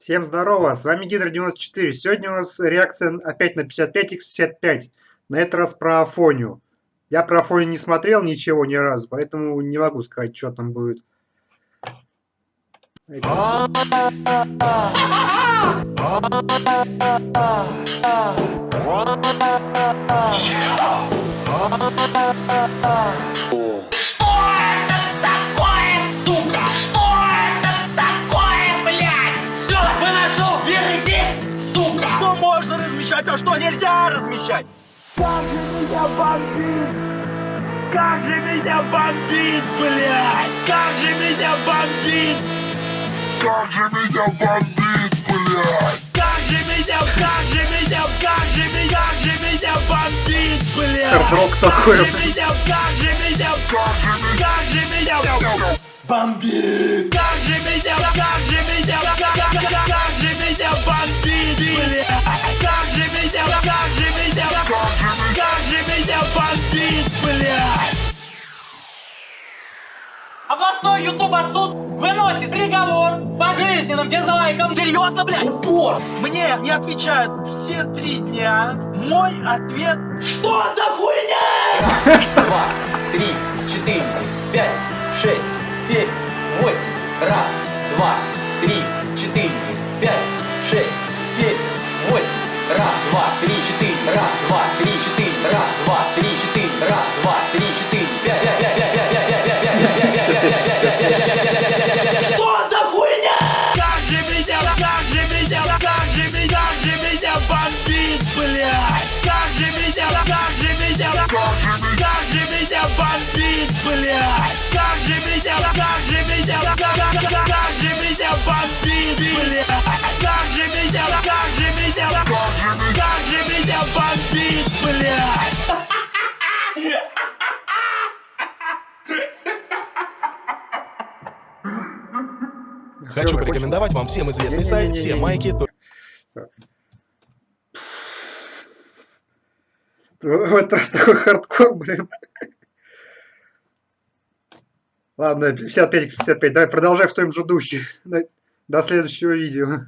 Всем здорово, с вами Гидро94. Сегодня у нас реакция опять на 55x55. На этот раз про Афонию. Я про Афонию не смотрел ничего ни разу, поэтому не могу сказать, что там будет. Размещать, а что нельзя размещать? Как же меня бомбит! Как же меня бомбит, блядь! Как же меня бомбит! Как же меня бомбит, блядь! Как же меня, как же меня, как же меня, как же меня бомбит, блядь! Хардрок такой. Как же меня, как же меня, как же меня, как же меня бомбит! Как же меня, как же меня, как, как, как, как же Областной ютуба суд выносит приговор пожизненным дизлайком. Серьезно, блядь? Упор! Мне не отвечают все три дня. Мой ответ... Что за хуйня? два, три, четыре, пять, шесть, семь, восемь. Раз, два, три, же меня бомбит, блядь! Как же меня, как же меня, как, как, как, как же меня бомбит, блядь! Как же меня, как же меня, как же меня бомбит, блядь! Хочу порекомендовать вам всем известный сайт все майки. В этот раз такой хардкор, блин. Ладно, 55x55. Давай продолжай в том же духе. До следующего видео.